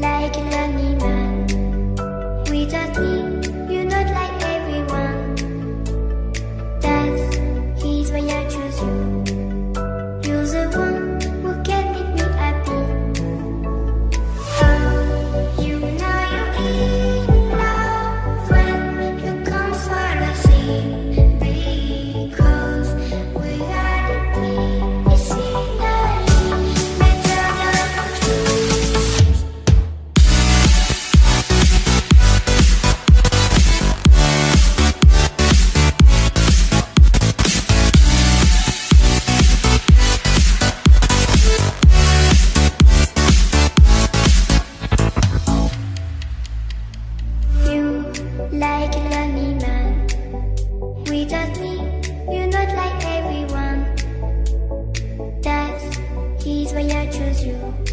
like an animal. Without need you're not like everyone. That's why I chose you. You're the one who can make me happy. Oh, you know you're in love When you come for a just me, you're not like everyone. That's, he's why I chose you.